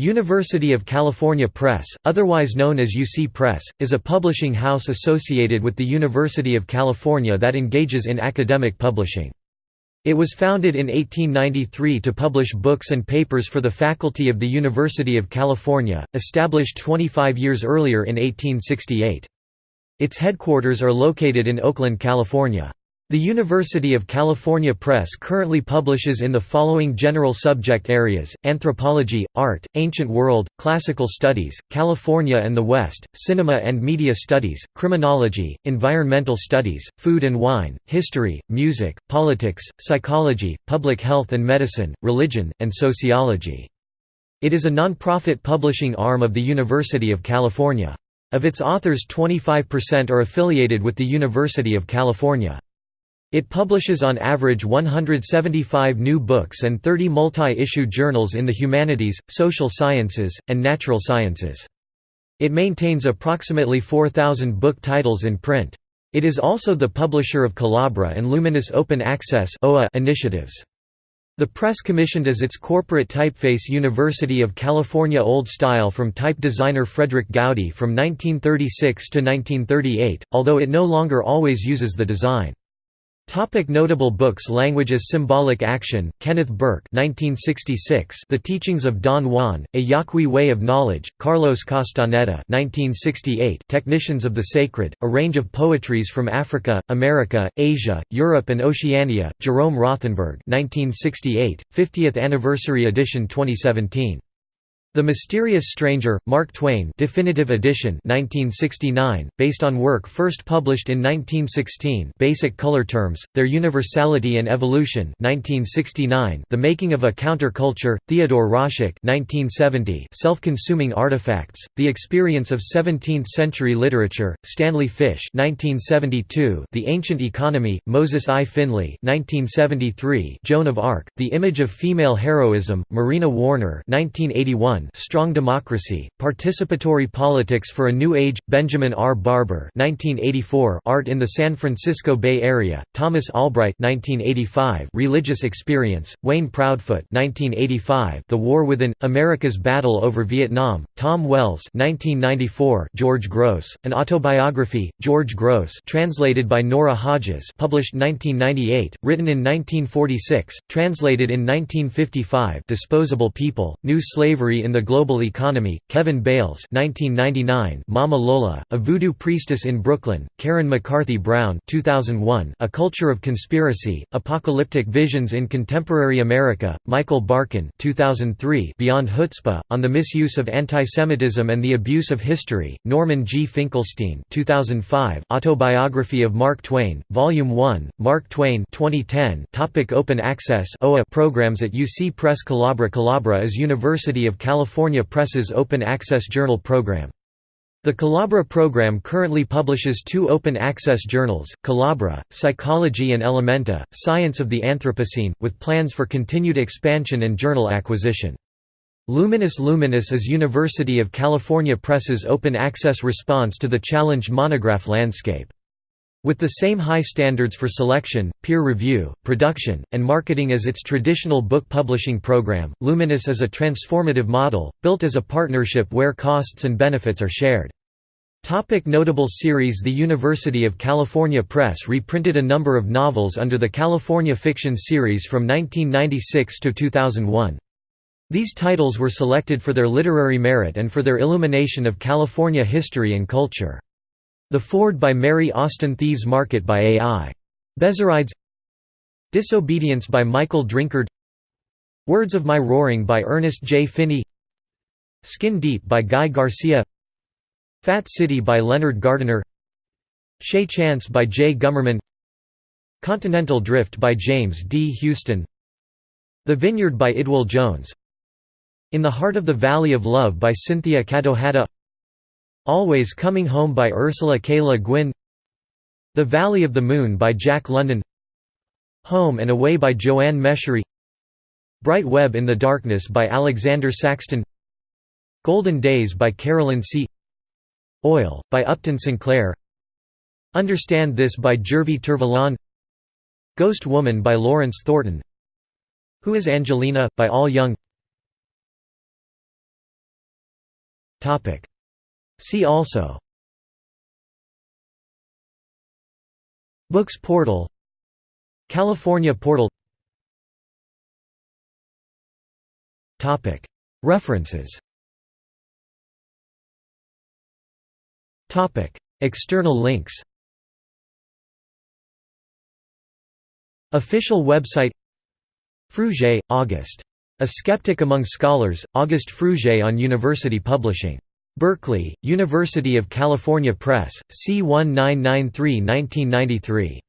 University of California Press, otherwise known as UC Press, is a publishing house associated with the University of California that engages in academic publishing. It was founded in 1893 to publish books and papers for the faculty of the University of California, established 25 years earlier in 1868. Its headquarters are located in Oakland, California. The University of California Press currently publishes in the following general subject areas, anthropology, art, ancient world, classical studies, California and the West, cinema and media studies, criminology, environmental studies, food and wine, history, music, politics, psychology, public health and medicine, religion, and sociology. It is a non-profit publishing arm of the University of California. Of its authors 25% are affiliated with the University of California. It publishes on average 175 new books and 30 multi-issue journals in the humanities, social sciences, and natural sciences. It maintains approximately 4,000 book titles in print. It is also the publisher of Collabra and Luminos Open Access initiatives. The press commissioned as its corporate typeface University of California Old Style from type designer Frederic Goudy from 1936 to 1938, although it no longer always uses the design. Topic notable books Language as Symbolic Action, Kenneth Burke 1966, The Teachings of Don Juan, A Yaqui Way of Knowledge, Carlos Castaneda 1968, Technicians of the Sacred, A Range of Poetries from Africa, America, Asia, Europe and Oceania, Jerome Rothenberg 1968, 50th Anniversary Edition 2017 the Mysterious Stranger, Mark Twain Definitive Edition 1969, based on work first published in 1916 Basic Color Terms, Their Universality and Evolution 1969, The Making of a Counterculture, Theodore Roszak 1970, Self-Consuming Artifacts, The Experience of Seventeenth-Century Literature, Stanley Fish 1972, The Ancient Economy, Moses I. Finley 1973, Joan of Arc, The Image of Female Heroism, Marina Warner 1981, Strong Democracy, Participatory Politics for a New Age, Benjamin R. Barber 1984, Art in the San Francisco Bay Area, Thomas Albright 1985, Religious Experience, Wayne Proudfoot 1985, The War Within, America's Battle over Vietnam, Tom Wells 1994, George Grosz, An Autobiography, George Grosz translated by Nora Hodges published 1998, written in 1946, translated in 1955 Disposable People, New Slavery in the Global Economy, Kevin Bales 1999, Mama Lola, A Voodoo Priestess in Brooklyn, Karen McCarthy Brown 2001, A Culture of Conspiracy, Apocalyptic Visions in Contemporary America, Michael Barkun 2003, Beyond Chutzpah, On the Misuse of Antisemitism and the Abuse of History, Norman G. Finkelstein 2005, Autobiography of Mark Twain, Volume 1, Mark Twain 2010, Topic Open Access OA programs at UC Press Collabra Collabra is University of California California Press's Open Access Journal program. The Collabra program currently publishes two open access journals, Collabra, Psychology and Elementa, Science of the Anthropocene, with plans for continued expansion and journal acquisition. Luminos Luminos is University of California Press's open access response to the challenged monograph landscape. With the same high standards for selection, peer review, production, and marketing as its traditional book publishing program, Luminos is a transformative model, built as a partnership where costs and benefits are shared. Topic notable series The University of California Press reprinted a number of novels under the California Fiction series from 1996 to 2001. These titles were selected for their literary merit and for their illumination of California history and culture. The Ford by Mary Austin Thieves Market by A.I. Bezzerides Disobedience by Michael Drinkard. Words of My Roaring by Ernest J. Finney. Skin Deep by Guy Garcia. Fat City by Leonard Gardner. Chez Chance by J. Gummerman. Continental Drift by James D. Houston. The Vineyard by Idwal Jones. In the Heart of the Valley of Love by Cynthia Kadohata Always Coming Home by Ursula K. Le Guin The Valley of the Moon by Jack London Home and Away by Joanne Meschery Bright Web in the Darkness by Alexander Saxton Golden Days by Carolyn See Oil, by Upton Sinclair Understand This by Jervey Tervalon Ghost Woman by Lawrence Thornton Who is Angelina? by Al Young See also Books portal California portal References External links Official website Frugé, Auguste. A Skeptic Among Scholars, Auguste Frugé on University Publishing. Berkeley, University of California Press, C1993-1993.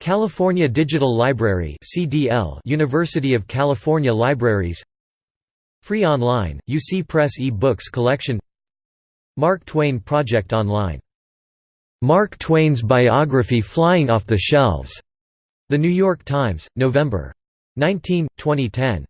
California Digital Library CDL University of California Libraries Free Online, UC Press e-books collection Mark Twain Project Online. Mark Twain's biography Flying Off the Shelves. The New York Times, November 19, 2010.